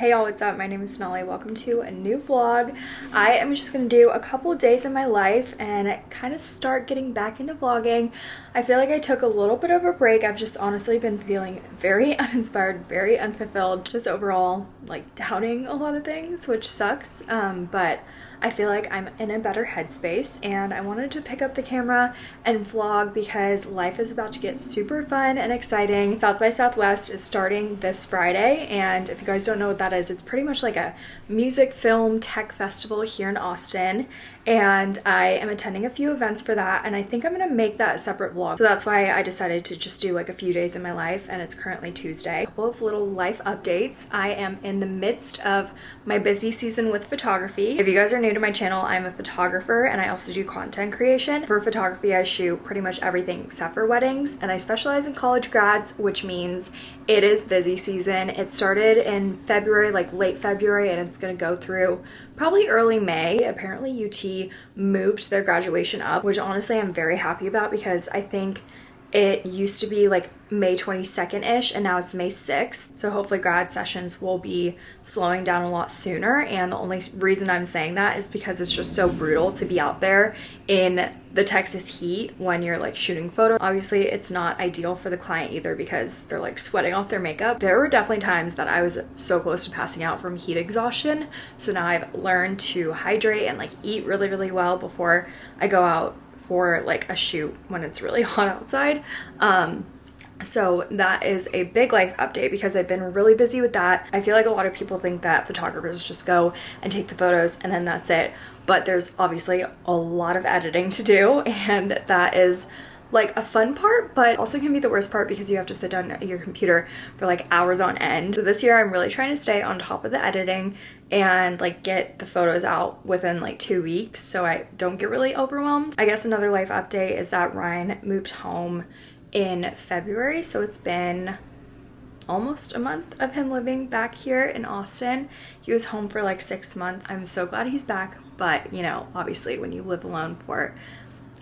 Hey y'all, what's up? My name is Sonali. Welcome to a new vlog. I am just gonna do a couple days in my life and kind of start getting back into vlogging. I feel like I took a little bit of a break. I've just honestly been feeling very uninspired, very unfulfilled, just overall like doubting a lot of things, which sucks. Um, but I feel like I'm in a better headspace and I wanted to pick up the camera and vlog because life is about to get super fun and exciting. South by Southwest is starting this Friday and if you guys don't know what that is, it's pretty much like a music, film, tech festival here in Austin and I am attending a few events for that and I think I'm gonna make that a separate vlog. So that's why I decided to just do like a few days in my life and it's currently Tuesday. A couple of little life updates. I am in the midst of my busy season with photography. If you guys are new to my channel, I'm a photographer and I also do content creation. For photography, I shoot pretty much everything except for weddings and I specialize in college grads, which means it is busy season. It started in February, like late February, and it's gonna go through probably early May. Apparently UT moved their graduation up, which honestly I'm very happy about because I think it used to be like May 22nd-ish and now it's May 6th. So hopefully grad sessions will be slowing down a lot sooner. And the only reason I'm saying that is because it's just so brutal to be out there in the Texas heat when you're like shooting photos. Obviously it's not ideal for the client either because they're like sweating off their makeup. There were definitely times that I was so close to passing out from heat exhaustion. So now I've learned to hydrate and like eat really, really well before I go out for like a shoot when it's really hot outside. Um, so that is a big life update because I've been really busy with that. I feel like a lot of people think that photographers just go and take the photos and then that's it. But there's obviously a lot of editing to do and that is like a fun part but also can be the worst part because you have to sit down at your computer for like hours on end. So this year I'm really trying to stay on top of the editing and like get the photos out within like two weeks so I don't get really overwhelmed. I guess another life update is that Ryan moved home in February so it's been almost a month of him living back here in Austin. He was home for like six months. I'm so glad he's back but you know obviously when you live alone for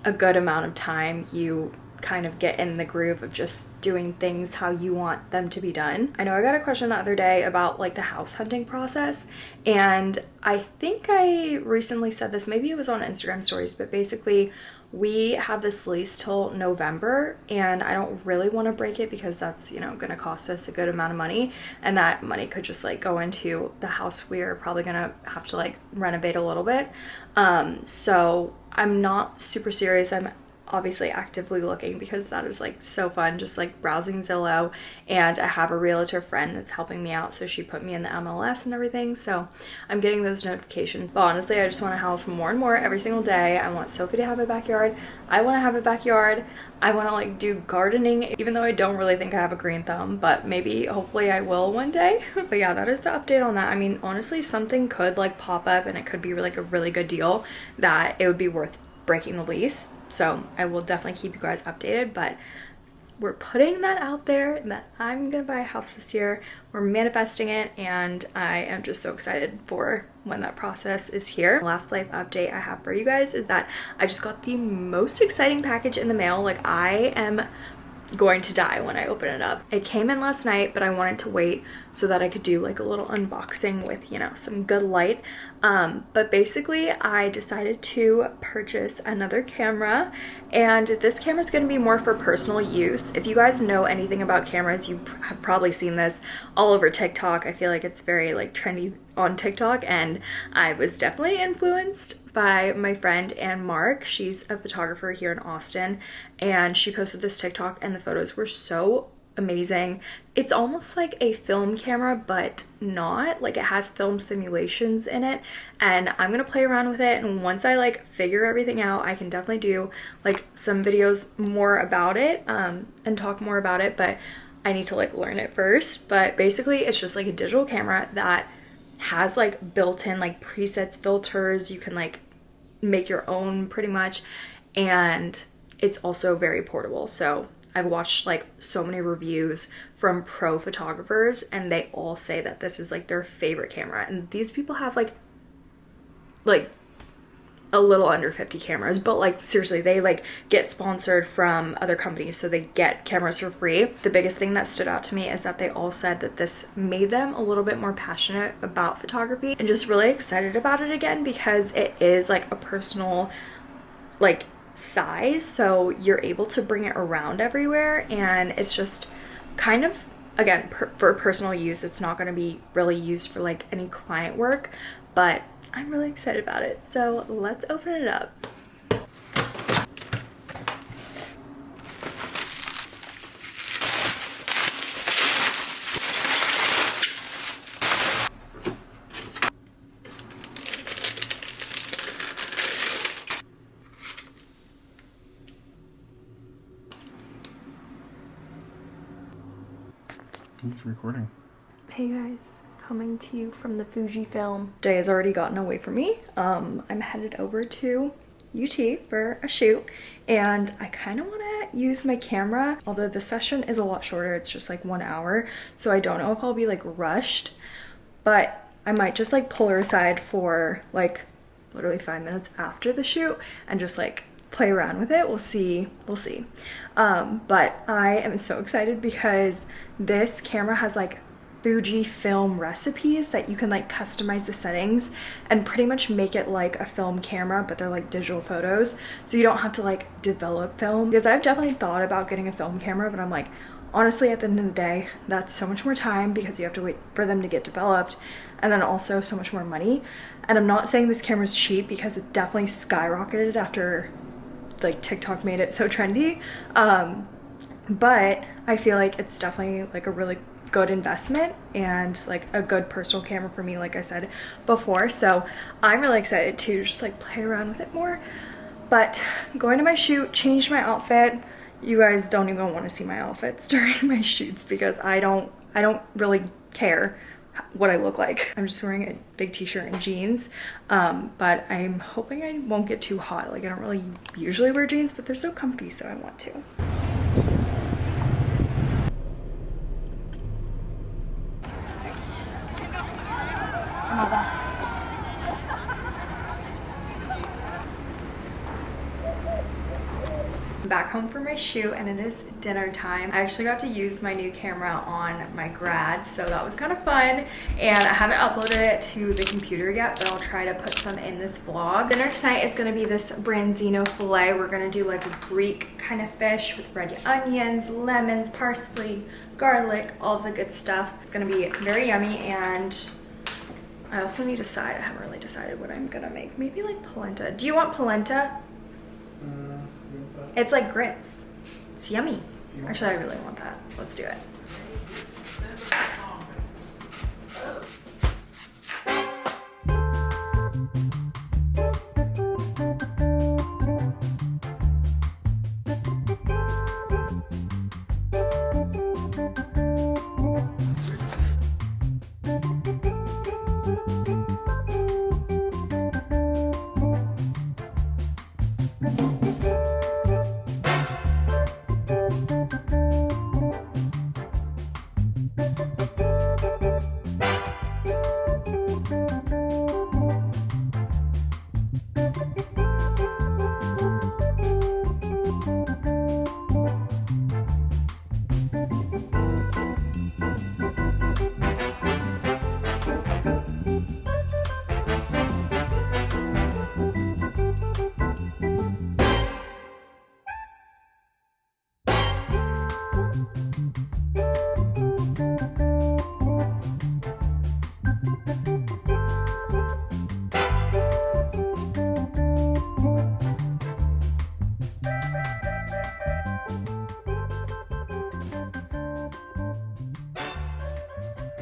a good amount of time you kind of get in the groove of just doing things how you want them to be done. I know I got a question the other day about like the house hunting process and I think I recently said this, maybe it was on Instagram stories, but basically we have this lease till November and I don't really want to break it because that's, you know, going to cost us a good amount of money and that money could just like go into the house we're probably going to have to like renovate a little bit. Um, so I'm not super serious. I'm obviously actively looking because that is like so fun just like browsing Zillow. And I have a realtor friend that's helping me out so she put me in the MLS and everything. So I'm getting those notifications. But honestly I just want a house more and more every single day. I want Sophie to have a backyard. I want to have a backyard. I want to like do gardening even though I don't really think I have a green thumb but maybe hopefully I will one day. But yeah that is the update on that. I mean honestly something could like pop up and it could be like a really good deal that it would be worth breaking the lease. So I will definitely keep you guys updated, but we're putting that out there that I'm gonna buy a house this year. We're manifesting it and I am just so excited for when that process is here. last life update I have for you guys is that I just got the most exciting package in the mail. Like I am going to die when I open it up. It came in last night, but I wanted to wait so that I could do like a little unboxing with, you know, some good light. Um, but basically I decided to purchase another camera and this camera is going to be more for personal use. If you guys know anything about cameras, you have probably seen this all over TikTok. I feel like it's very like trendy on TikTok and I was definitely influenced by my friend Anne Mark. She's a photographer here in Austin and she posted this TikTok and the photos were so amazing. It's almost like a film camera, but not. Like it has film simulations in it and I'm gonna play around with it and once I like figure everything out, I can definitely do like some videos more about it um, and talk more about it, but I need to like learn it first. But basically it's just like a digital camera that has like built-in like presets filters. You can like make your own pretty much and it's also very portable. So I've watched like so many reviews from pro photographers and they all say that this is like their favorite camera and these people have like like a little under 50 cameras but like seriously they like get sponsored from other companies so they get cameras for free. The biggest thing that stood out to me is that they all said that this made them a little bit more passionate about photography and just really excited about it again because it is like a personal like size so you're able to bring it around everywhere and it's just kind of again per for personal use it's not going to be really used for like any client work but I'm really excited about it. So let's open it up. It's recording. Hey guys coming to you from the Fujifilm. Day has already gotten away from me. Um, I'm headed over to UT for a shoot and I kind of want to use my camera although the session is a lot shorter it's just like one hour so I don't know if I'll be like rushed but I might just like pull her aside for like literally five minutes after the shoot and just like play around with it we'll see we'll see um, but I am so excited because this camera has like Fujifilm recipes that you can like customize the settings and pretty much make it like a film camera but they're like digital photos. So you don't have to like develop film. Because I've definitely thought about getting a film camera but I'm like honestly at the end of the day that's so much more time because you have to wait for them to get developed and then also so much more money. And I'm not saying this camera is cheap because it definitely skyrocketed after like TikTok made it so trendy um, but I feel like it's definitely like a really good investment and like a good personal camera for me like I said before so I'm really excited to just like play around with it more but going to my shoot changed my outfit you guys don't even want to see my outfits during my shoots because I don't I don't really care what I look like. I'm just wearing a big t-shirt and jeans, um, but I'm hoping I won't get too hot. Like I don't really usually wear jeans, but they're so comfy, so I want to. Back home for my shoot and it is dinner time. I actually got to use my new camera on my grad, so that was kind of fun. And I haven't uploaded it to the computer yet, but I'll try to put some in this vlog. Dinner tonight is gonna be this branzino filet. We're gonna do like a Greek kind of fish with red onions, lemons, parsley, garlic, all the good stuff. It's gonna be very yummy and I also need a side. I haven't really decided what I'm gonna make. Maybe like polenta. Do you want polenta? It's like grits. It's yummy. Actually, I really want that. Let's do it.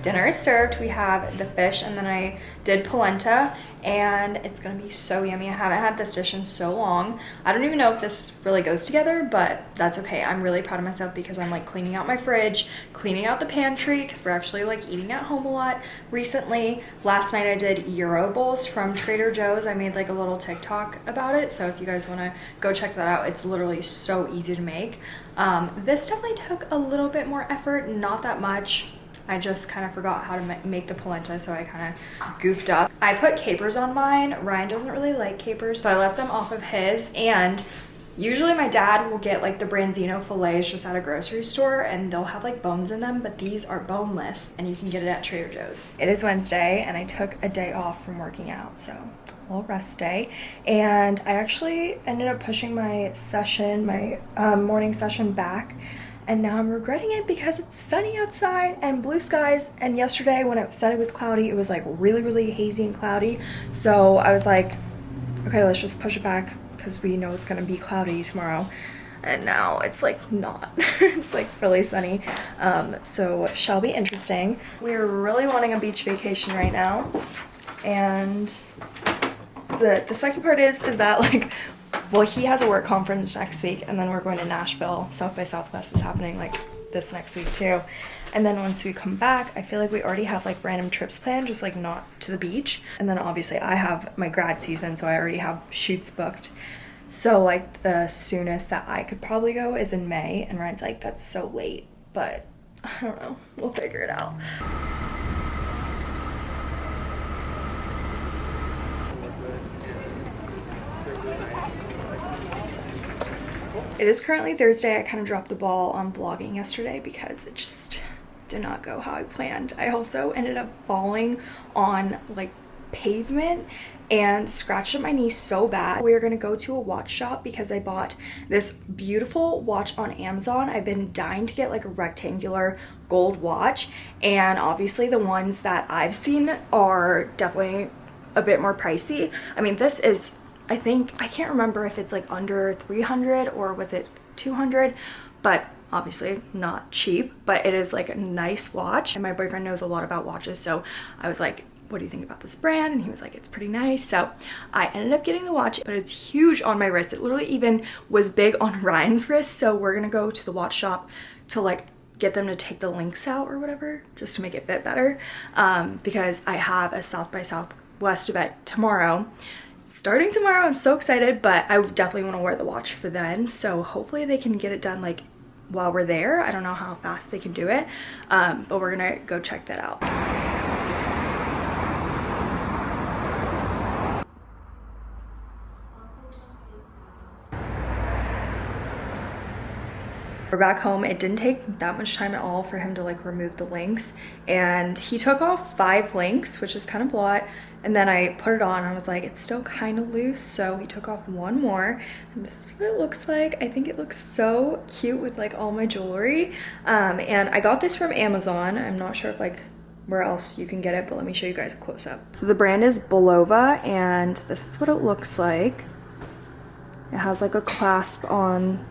Dinner is served. We have the fish and then I did polenta and it's gonna be so yummy. I haven't had this dish in so long. I don't even know if this really goes together, but that's okay. I'm really proud of myself because I'm like cleaning out my fridge, cleaning out the pantry because we're actually like eating at home a lot recently. Last night I did Euro bowls from Trader Joe's. I made like a little TikTok about it. So if you guys wanna go check that out, it's literally so easy to make. Um, this definitely took a little bit more effort, not that much I just kind of forgot how to make the polenta, so I kind of goofed up. I put capers on mine. Ryan doesn't really like capers, so I left them off of his. And usually my dad will get like the Branzino fillets just at a grocery store and they'll have like bones in them, but these are boneless and you can get it at Trader Joe's. It is Wednesday and I took a day off from working out, so a little rest day. And I actually ended up pushing my session, my um, morning session back and now I'm regretting it because it's sunny outside and blue skies. And yesterday when it said it was cloudy it was like really really hazy and cloudy. So I was like okay let's just push it back because we know it's gonna be cloudy tomorrow. And now it's like not. It's like really sunny. Um, so shall be interesting. We're really wanting a beach vacation right now. And the the second part is is that like well, he has a work conference next week, and then we're going to Nashville. South by Southwest is happening like this next week too. And then once we come back, I feel like we already have like random trips planned, just like not to the beach. And then obviously I have my grad season, so I already have shoots booked. So like the soonest that I could probably go is in May, and Ryan's like, that's so late, but I don't know, we'll figure it out. It is currently Thursday. I kind of dropped the ball on vlogging yesterday because it just did not go how I planned. I also ended up falling on like pavement and scratched up my knee so bad. We are gonna go to a watch shop because I bought this beautiful watch on Amazon. I've been dying to get like a rectangular gold watch and obviously the ones that I've seen are definitely a bit more pricey. I mean this is I think, I can't remember if it's like under 300 or was it 200, but obviously not cheap, but it is like a nice watch. And my boyfriend knows a lot about watches, so I was like, what do you think about this brand? And he was like, it's pretty nice. So I ended up getting the watch, but it's huge on my wrist. It literally even was big on Ryan's wrist. So we're gonna go to the watch shop to like get them to take the links out or whatever, just to make it fit better. Um, because I have a South by Southwest event tomorrow starting tomorrow. I'm so excited, but I definitely want to wear the watch for then. So hopefully they can get it done like while we're there. I don't know how fast they can do it, um, but we're gonna go check that out. We're back home. It didn't take that much time at all for him to like remove the links and he took off five links, which is kind of a lot. And then I put it on and I was like, it's still kind of loose. So he took off one more and this is what it looks like. I think it looks so cute with like all my jewelry. Um, and I got this from Amazon. I'm not sure if like where else you can get it, but let me show you guys a close up. So the brand is Bulova and this is what it looks like. It has like a clasp on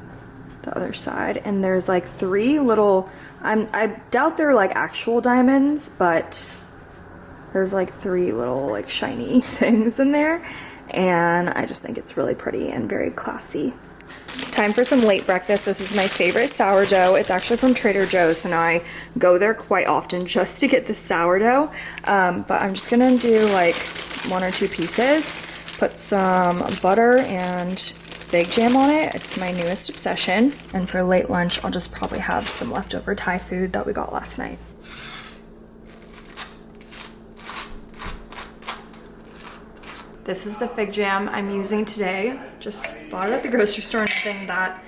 the other side and there's like three little, I'm, I doubt they're like actual diamonds, but there's like three little like shiny things in there and I just think it's really pretty and very classy. Time for some late breakfast. This is my favorite sourdough. It's actually from Trader Joe's and I go there quite often just to get the sourdough. Um, but I'm just gonna do like one or two pieces. Put some butter and fig jam on it. It's my newest obsession. And for late lunch, I'll just probably have some leftover Thai food that we got last night. This is the fig jam I'm using today. Just bought it at the grocery store, nothing that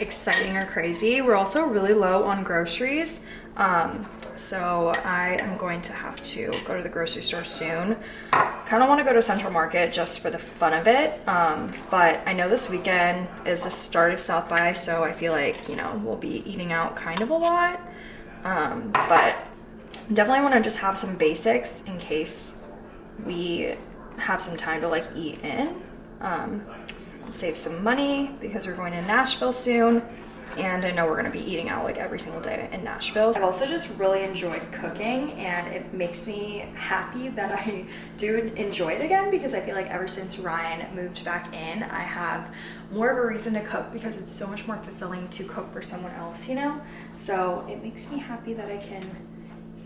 exciting or crazy. We're also really low on groceries. Um, so I am going to have to go to the grocery store soon. Kind of want to go to Central Market just for the fun of it. Um, but I know this weekend is the start of South by, so I feel like, you know, we'll be eating out kind of a lot. Um, but definitely want to just have some basics in case we have some time to like eat in. Um, save some money because we're going to Nashville soon and I know we're gonna be eating out like every single day in Nashville. I've also just really enjoyed cooking and it makes me happy that I do enjoy it again because I feel like ever since Ryan moved back in, I have more of a reason to cook because it's so much more fulfilling to cook for someone else, you know? So it makes me happy that I can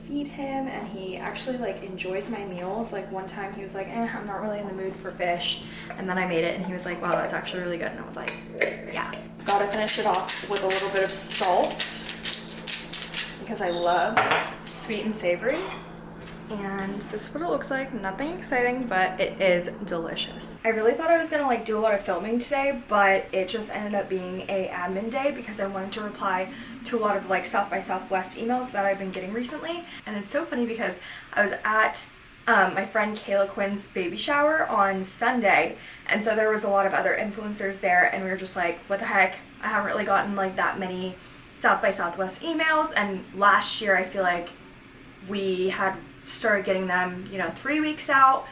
feed him and he actually like enjoys my meals like one time he was like eh, i'm not really in the mood for fish and then i made it and he was like wow that's actually really good and i was like yeah gotta finish it off with a little bit of salt because I love sweet and savory. And this is what it looks like. Nothing exciting, but it is delicious. I really thought I was gonna like do a lot of filming today, but it just ended up being a admin day because I wanted to reply to a lot of like South by Southwest emails that I've been getting recently. And it's so funny because I was at um, my friend Kayla Quinn's baby shower on Sunday. And so there was a lot of other influencers there and we were just like, what the heck? I haven't really gotten like that many South by Southwest emails. And last year I feel like we had started getting them, you know, three weeks out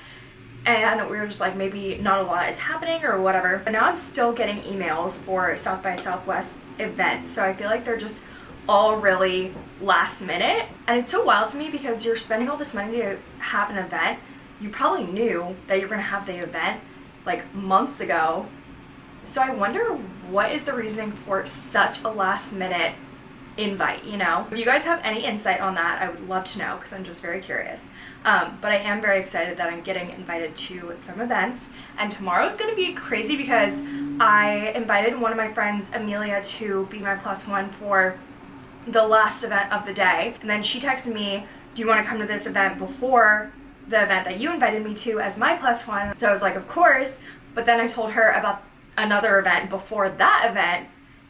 and we were just like maybe not a lot is happening or whatever but now i'm still getting emails for south by southwest events so i feel like they're just all really last minute. And it's so wild to me because you're spending all this money to have an event. You probably knew that you're going to have the event like months ago. So I wonder what is the reasoning for such a last minute invite, you know? If you guys have any insight on that, I would love to know because I'm just very curious. Um, but I am very excited that I'm getting invited to some events. And tomorrow's going to be crazy because I invited one of my friends, Amelia, to be my plus one for the last event of the day. And then she texted me, do you want to come to this event before the event that you invited me to as my plus one? So I was like, of course. But then I told her about another event before that event.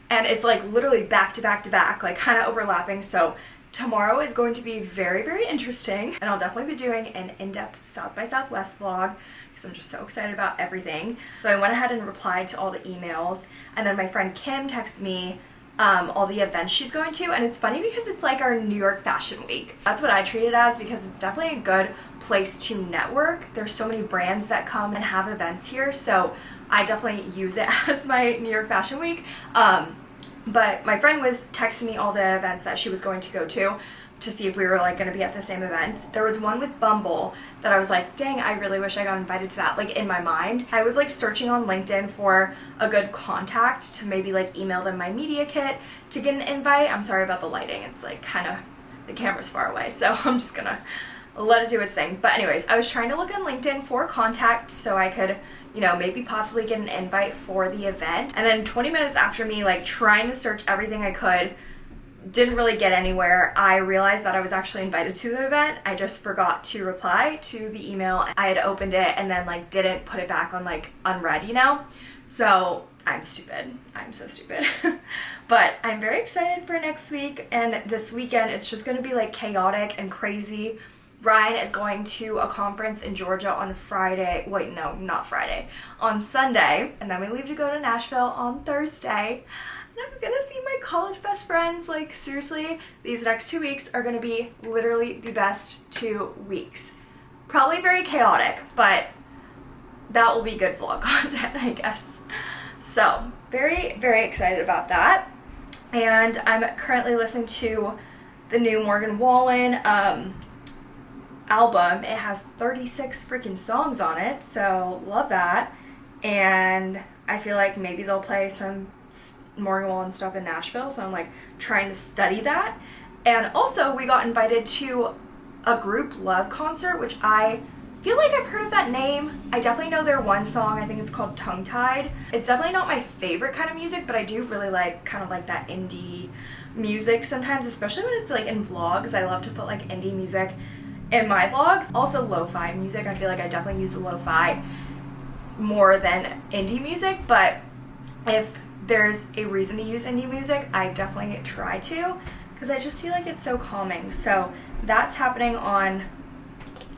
And it's like literally back to back to back, like kind of overlapping. So tomorrow is going to be very, very interesting. And I'll definitely be doing an in-depth South by Southwest vlog because I'm just so excited about everything. So I went ahead and replied to all the emails. And then my friend Kim texted me um, all the events she's going to and it's funny because it's like our New York Fashion Week. That's what I treat it as because it's definitely a good place to network. There's so many brands that come and have events here so I definitely use it as my New York Fashion Week. Um, but my friend was texting me all the events that she was going to go to to see if we were like going to be at the same events. There was one with Bumble that I was like, dang, I really wish I got invited to that. Like in my mind, I was like searching on LinkedIn for a good contact to maybe like email them my media kit to get an invite. I'm sorry about the lighting. It's like kind of, the camera's far away. So I'm just gonna let it do its thing. But anyways, I was trying to look on LinkedIn for contact so I could you know, maybe possibly get an invite for the event. And then 20 minutes after me like trying to search everything I could didn't really get anywhere. I realized that I was actually invited to the event. I just forgot to reply to the email. I had opened it and then like didn't put it back on like unread, you know? So I'm stupid. I'm so stupid. but I'm very excited for next week and this weekend it's just gonna be like chaotic and crazy. Ryan is going to a conference in Georgia on Friday. Wait, no, not Friday. On Sunday. And then we leave to go to Nashville on Thursday. I'm gonna see my college best friends. Like, seriously, these next two weeks are gonna be literally the best two weeks. Probably very chaotic, but that will be good vlog content, I guess. So, very, very excited about that. And I'm currently listening to the new Morgan Wallen um, album. It has 36 freaking songs on it, so love that. And I feel like maybe they'll play some Morgan Wallen stuff in Nashville, so I'm like trying to study that. And also, we got invited to a Grouplove concert, which I feel like I've heard of that name. I definitely know their one song, I think it's called Tongue Tied. It's definitely not my favorite kind of music, but I do really like kind of like that indie music sometimes, especially when it's like in vlogs. I love to put like indie music in my vlogs. Also lo-fi music, I feel like I definitely use lo-fi more than indie music, but if there's a reason to use indie music, I definitely try to because I just feel like it's so calming. So that's happening on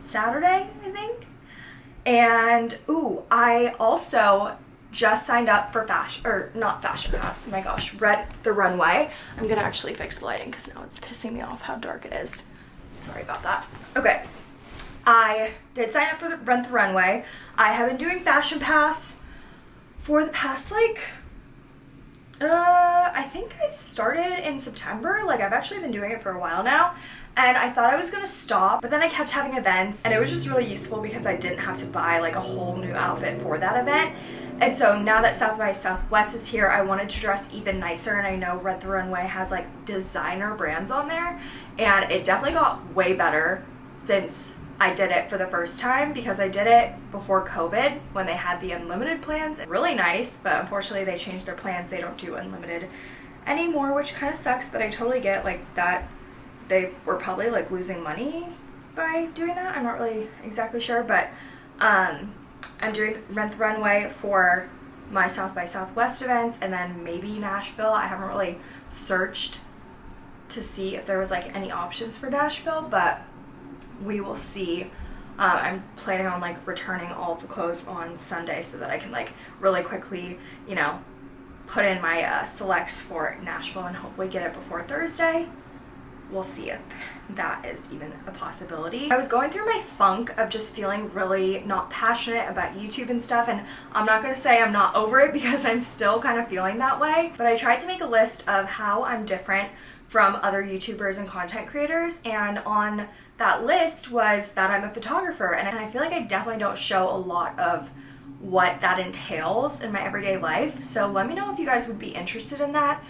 Saturday, I think. And ooh, I also just signed up for fashion or not FashionPass. Oh my gosh, Rent the Runway. I'm gonna actually fix the lighting because now it's pissing me off how dark it is. Sorry about that. Okay. I did sign up for the Rent the Runway. I have been doing FashionPass for the past like uh, I think I started in September. Like, I've actually been doing it for a while now. And I thought I was gonna stop, but then I kept having events. And it was just really useful because I didn't have to buy like a whole new outfit for that event. And so now that South by Southwest is here, I wanted to dress even nicer. And I know Rent the Runway has like designer brands on there. And it definitely got way better since I did it for the first time because I did it before COVID when they had the unlimited plans. Really nice, but unfortunately they changed their plans. They don't do unlimited anymore, which kind of sucks, but I totally get like that they were probably like losing money by doing that. I'm not really exactly sure, but um, I'm doing Rent the Runway for my South by Southwest events and then maybe Nashville. I haven't really searched to see if there was like any options for Nashville, but we will see. Uh, I'm planning on like returning all the clothes on Sunday so that I can like really quickly, you know, put in my uh, selects for Nashville and hopefully get it before Thursday we'll see if that is even a possibility. I was going through my funk of just feeling really not passionate about YouTube and stuff and I'm not going to say I'm not over it because I'm still kind of feeling that way but I tried to make a list of how I'm different from other YouTubers and content creators and on that list was that I'm a photographer and I feel like I definitely don't show a lot of what that entails in my everyday life so let me know if you guys would be interested in that.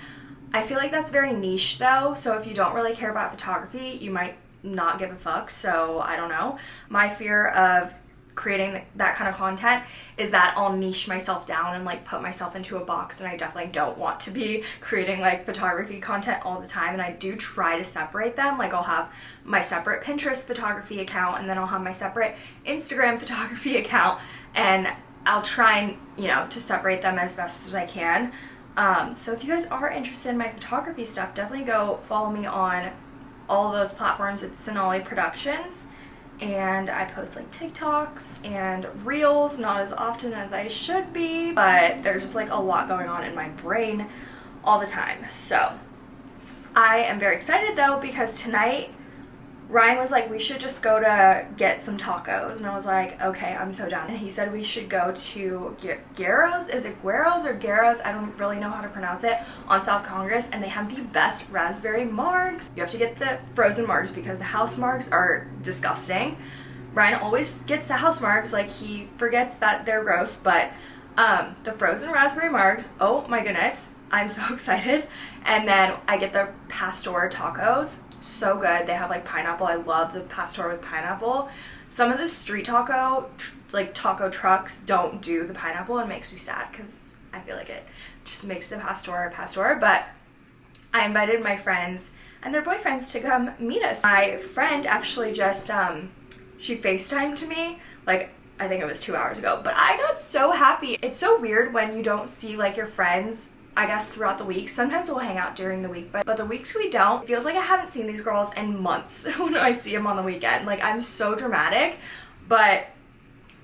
I feel like that's very niche though, so if you don't really care about photography, you might not give a fuck, so I don't know. My fear of creating that kind of content is that I'll niche myself down and like put myself into a box and I definitely don't want to be creating like photography content all the time and I do try to separate them like I'll have my separate Pinterest photography account and then I'll have my separate Instagram photography account and I'll try and you know to separate them as best as I can um, so if you guys are interested in my photography stuff, definitely go follow me on all those platforms. It's Sonali Productions. And I post like TikToks and Reels, not as often as I should be, but there's just like a lot going on in my brain all the time. So I am very excited though because tonight Ryan was like, we should just go to get some tacos. And I was like, okay, I'm so down. And he said we should go to Guero's. Is it Guero's or Guero's? I don't really know how to pronounce it. On South Congress. And they have the best raspberry margs. You have to get the frozen margs because the house margs are disgusting. Ryan always gets the house margs. Like he forgets that they're gross. But um, the frozen raspberry margs, oh my goodness. I'm so excited. And then I get the pastor tacos so good. They have like pineapple. I love the pastor with pineapple. Some of the street taco, like taco trucks, don't do the pineapple and makes me sad because I feel like it just makes the pastor pastor. But I invited my friends and their boyfriends to come meet us. My friend actually just, um, she FaceTimed to me like I think it was two hours ago, but I got so happy. It's so weird when you don't see like your friends I guess throughout the week. Sometimes we'll hang out during the week, but, but the weeks we don't, feels like I haven't seen these girls in months when I see them on the weekend. Like I'm so dramatic, but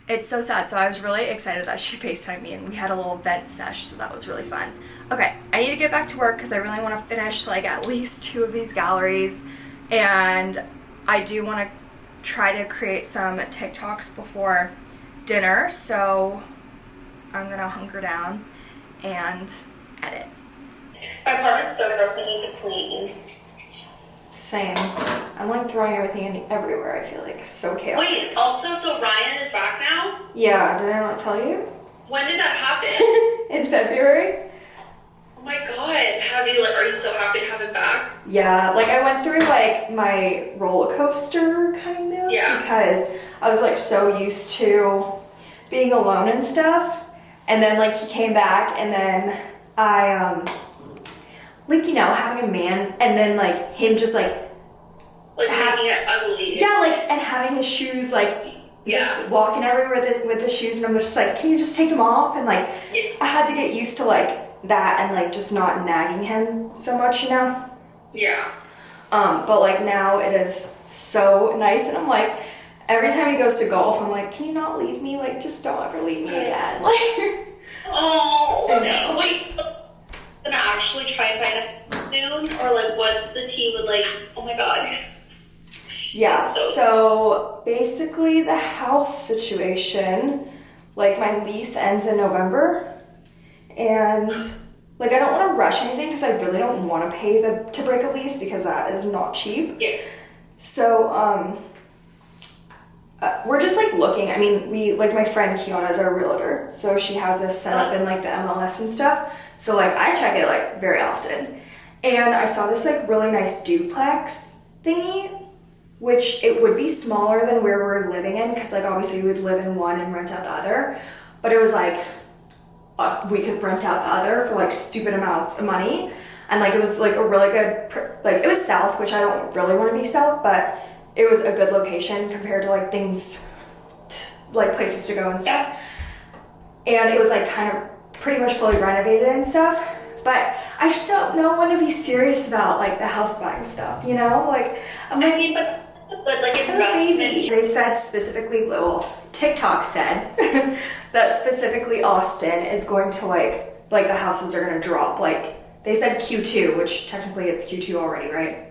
it's so sad. So I was really excited that she FaceTimed me and we had a little vent sesh, so that was really fun. Okay, I need to get back to work because I really want to finish like at least two of these galleries and I do want to try to create some TikToks before dinner, so I'm gonna hunker down and edit. My apartment's so gross, I need to clean. Same. I'm like throwing everything in everywhere, I feel like. So chaotic. Wait, also, so Ryan is back now? Yeah, did I not tell you? When did that happen? in February. Oh my god, have you like are you so happy to have him back? Yeah, like I went through like my roller coaster kind of yeah. because I was like so used to being alone and stuff. And then like he came back and then I um like you know having a man and then like him just like like making it ugly. Yeah, like and having his shoes like yeah. just walking everywhere with, with the shoes and I'm just like, can you just take them off? And like yeah. I had to get used to like that and like just not nagging him so much, you know? Yeah. Um, but like now it is so nice and I'm like every time he goes to golf, I'm like, can you not leave me? Like just don't ever leave me again. Like Oh, no. wait. Gonna actually try and find a noon, or like, what's the tea with like? Oh my god. Yeah. So, so basically, the house situation, like my lease ends in November, and like I don't want to rush anything because I really don't want to pay the to break a lease because that is not cheap. Yeah. So um uh, we're just like looking. I mean, we like my friend Kiana is our realtor, so she has us set up in like the MLS and stuff. So like I check it like very often, and I saw this like really nice duplex thingy, which it would be smaller than where we're living in because like obviously we would live in one and rent out the other, but it was like uh, we could rent out the other for like stupid amounts of money. and like it was like a really good like it was south, which I don't really want to be south, but it was a good location compared to like things like places to go and stuff. And it was like kind of pretty much fully renovated and stuff. But I just don't know when to be serious about like the house buying stuff, you know? Like I'm like, I mean, but good like a baby. They said specifically, well, TikTok said that specifically Austin is going to like like the houses are gonna drop. Like they said Q2, which technically it's Q2 already, right?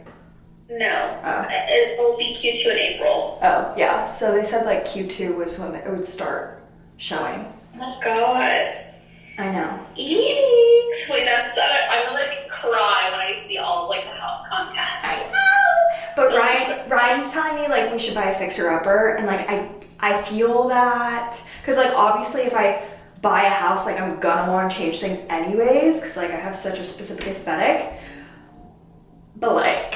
No, Oh. Uh, it will be Q2 in April. Oh yeah. So they said like Q2 was when it would start showing. Oh God. I know. Eeks. Wait, that's so. I'm gonna like cry when I see all of, like the house content. I know. But Ryan, Ryan's telling me like we should buy a fixer upper, and like I, I feel that because like obviously if I buy a house, like I'm gonna want to change things anyways, because like I have such a specific aesthetic. But like,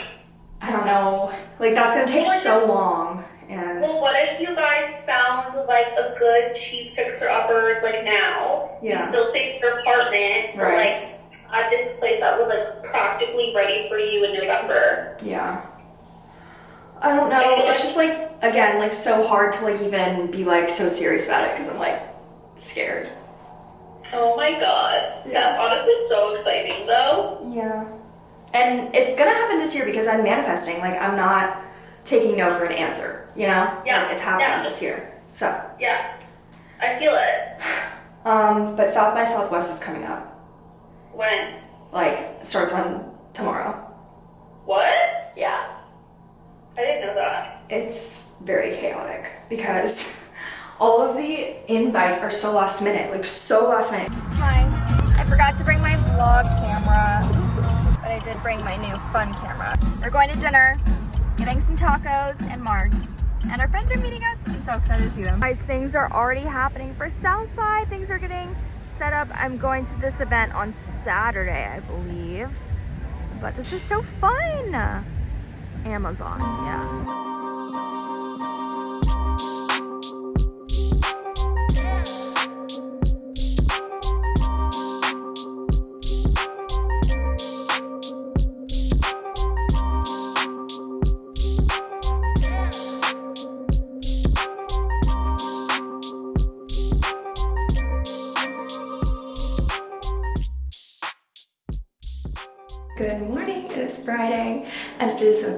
I don't know, like that's gonna take so long, and Well, what if you guys found like a good cheap fixer upper like now? Yeah. You still in your apartment, but Right. like at this place that was like practically ready for you in November. yeah. I don't know. I It's like- just like again, like so hard to like even be like so serious about it because I'm like scared. Oh my god. Yeah. That's honestly so exciting though. Yeah. And it's gonna happen this year because I'm manifesting. Like I'm not taking no for an answer. You know? Yeah, Like, it's happening yeah. this year. So, Yeah. I feel it. um, but South by Southwest is coming up. When? Like starts on tomorrow. What? Yeah. I didn't know that. It's very chaotic because all of the invites are so last minute. Like so last minute. Hi. I forgot to bring my vlog camera. Did bring my new fun camera. We're going to dinner, getting some tacos and margs. And our friends are meeting us. I'm so excited to see them. Guys, things are already happening for South by. Things are getting set up. I'm going to this event on Saturday, I believe. But this is so fun. Amazon, yeah.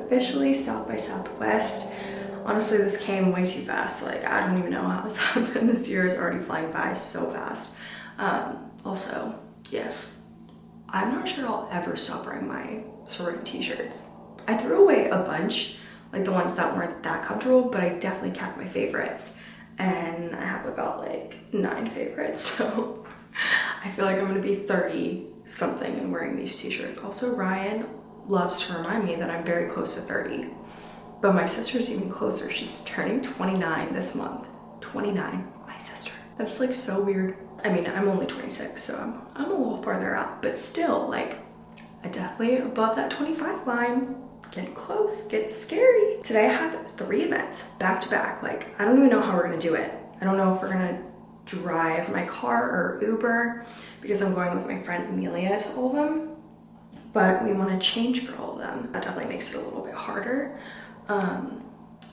Officially South by Southwest. Honestly, this came way too fast. Like, I don't even know how this happened. This year is already flying by so fast. Um, also, yes, I'm not sure I'll ever stop wearing my sorority t-shirts. I threw away a bunch, like the ones that weren't that comfortable, but I definitely kept my favorites. And I have about like nine favorites, so I feel like I'm gonna be 30 something and wearing these t-shirts. Also, Ryan loves to remind me that I'm very close to 30. But my sister's even closer. She's turning 29 this month. 29, my sister. That's like so weird. I mean, I'm only 26, so I'm, I'm a little farther out, but still, like, I definitely above that 25 line. Get close, get scary. Today I have three events back to back. Like, I don't even know how we're gonna do it. I don't know if we're gonna drive my car or Uber because I'm going with my friend Amelia to all of them. But we want to change for all of them. That definitely makes it a little bit harder. Um,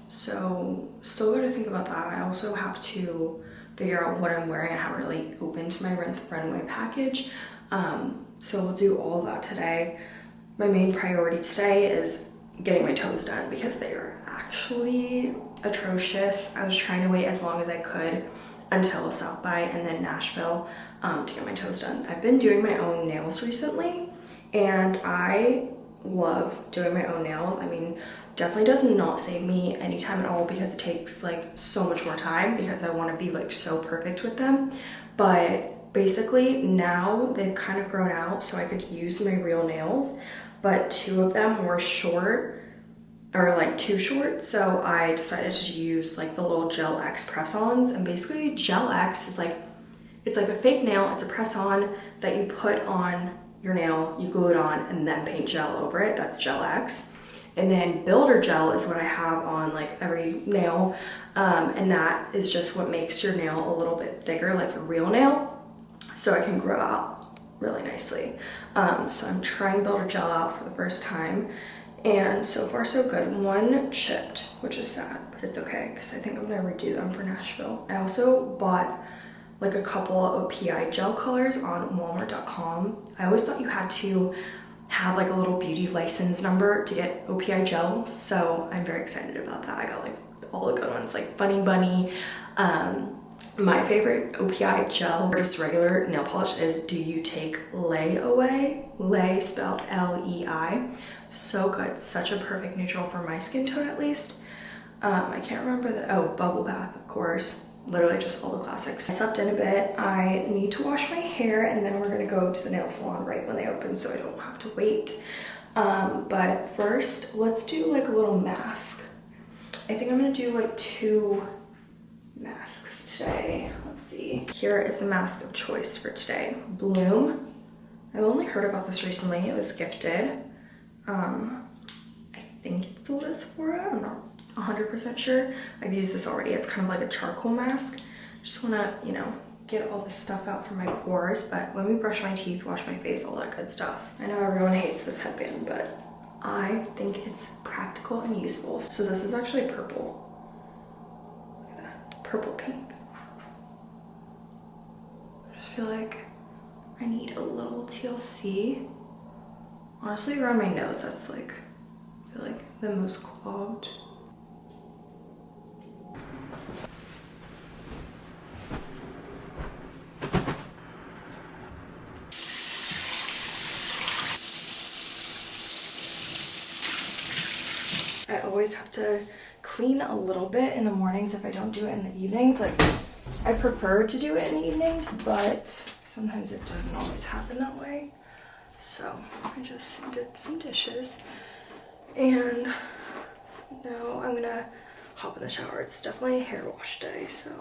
so still got to think about that. I also have to figure out what I'm wearing. I haven't really opened my Rent the Runway package. Um, so we'll do all of that today. My main priority today is getting my toes done because they are actually atrocious. I was trying to wait as long as I could until South by and then Nashville um, to get my toes done. I've been doing my own nails recently and I love doing my own nails. I mean, definitely does not save me any time at all because it takes like so much more time because I want to be like so perfect with them. But basically now they've kind of grown out so I could use my real nails, but two of them were short or like too short so I decided to use like the little Gel X press-ons and basically Gel X is like it's like a fake nail it's a press-on that you put on your nail you glue it on and then paint gel over it that's Gel X and then builder gel is what I have on like every nail um, and that is just what makes your nail a little bit thicker like your real nail so I can grow out really nicely. Um, so I'm trying Builder Gel out for the first time. And so far so good. One chipped, which is sad, but it's okay because I think I'm gonna redo them for Nashville. I also bought like a couple of OPI gel colors on walmart.com. I always thought you had to have like a little beauty license number to get OPI gel. So I'm very excited about that. I got like all the good ones like Funny Bunny. Um, my favorite OPI gel or just regular nail polish is Do You Take Lei Away? Lei spelled L-E-I. So good. Such a perfect neutral for my skin tone at least. Um, I can't remember the, oh, Bubble Bath, of course. Literally just all the classics. I slept in a bit. I need to wash my hair and then we're gonna go to the nail salon right when they open so I don't have to wait. Um, but first, let's do like a little mask. I think I'm gonna do like two masks today. Let's see. Here is the mask of choice for today. Bloom. I only heard about this recently. It was gifted. Um, I think it's sold at Sephora. I'm not 100% sure. I've used this already. It's kind of like a charcoal mask. Just want to, you know, get all this stuff out from my pores. But let me brush my teeth, wash my face, all that good stuff. I know everyone hates this headband, but I think it's practical and useful. So this is actually purple. Purple pink. I just feel like I need a little TLC. Honestly, around my nose, that's like, I feel like the most clogged. I always to clean a little bit in the mornings if I don't do it in the evenings. Like, I prefer to do it in the evenings, but sometimes it doesn't always happen that way. So I just did some dishes and now I'm gonna hop in the shower. It's definitely hair wash day, so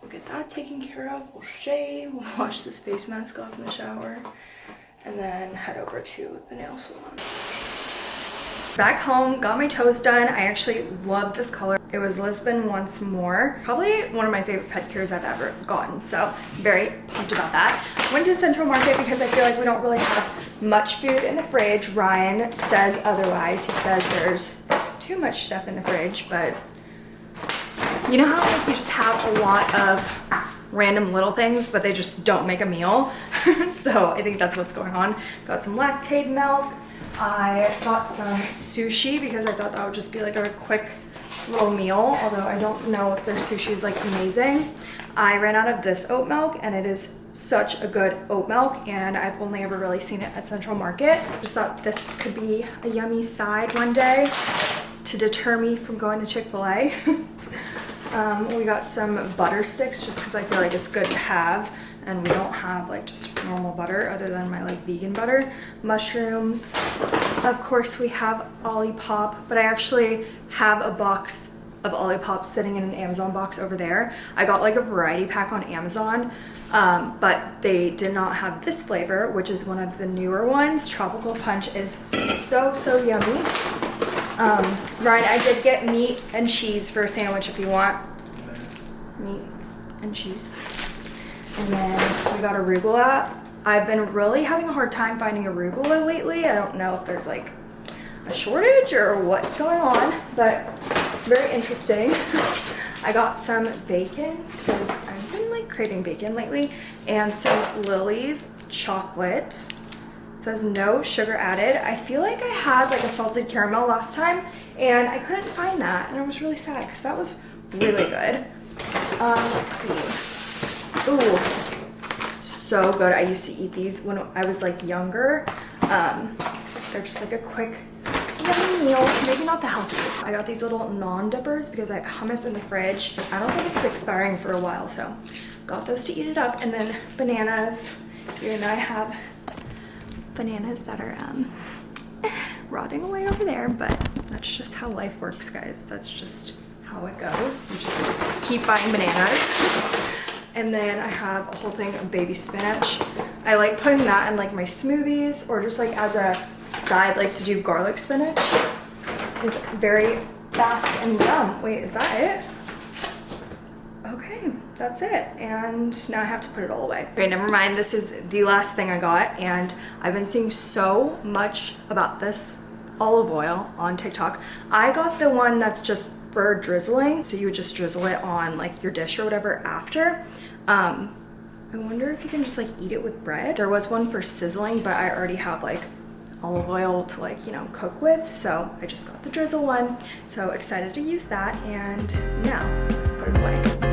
we'll get that taken care of. We'll shave, we'll wash this face mask off in the shower, and then head over to the nail salon. Back home, got my toes done. I actually love this color. It was Lisbon Wants Moor. Probably one of my favorite pedicures I've ever gotten. So very pumped about that. Went to Central Market because I feel like we don't really have much food in the fridge. Ryan says otherwise. He says there's too much stuff in the fridge, but you know how like you just have a lot of random little things, but they just don't make a meal. so I think that's what's going on. Got some Lactaid milk. I got some sushi because I thought that would just be like a quick little meal, although I don't know if their sushi is like amazing. I ran out of this oat milk and it is such a good oat milk and I've only ever really seen it at Central Market. Just thought this could be a yummy side one day to deter me from going to Chick-fil-A. um, we got some butter sticks just because I feel like it's good to have and we don't have like just normal butter other than my like vegan butter. Mushrooms. Of course we have Olipop, but I actually have a box of Olipop sitting in an Amazon box over there. I got like a variety pack on Amazon, um, but they did not have this flavor, which is one of the newer ones. Tropical Punch is so, so yummy. Um, Ryan, I did get meat and cheese for a sandwich if you want. Meat and cheese. And then we got arugula. I've been really having a hard time finding arugula lately. I don't know if there's like a shortage or what's going on, but very interesting. I got some bacon because I've been like craving bacon lately and some Lily's chocolate. It says no sugar added. I feel like I had like a salted caramel last time and I couldn't find that and I was really sad because that was really good. Um, let's see. Ooh, so good. I used to eat these when I was like younger. Um, they're just like a quick meal. Maybe not the healthiest. I got these little naan-dippers because I have hummus in the fridge. I don't think it's expiring for a while, so got those to eat it up. And then bananas. Here and I have bananas that are um, rotting away over there, but that's just how life works, guys. That's just how it goes. You just keep buying bananas. And then I have a whole thing of baby spinach. I like putting that in like my smoothies or just like as a side, like to do garlic spinach. Is very fast and yum. Wait, is that it? Okay. That's it. And now I have to put it all away. Okay, never mind. This is the last thing I got. And I've been seeing so much about this olive oil on TikTok. I got the one that's just for drizzling. So you would just drizzle it on like your dish or whatever after. Um, I wonder if you can just like eat it with bread. There was one for sizzling, but I already have like olive oil to like, you know, cook with. So I just got the drizzle one. So excited to use that. And now let's put it away.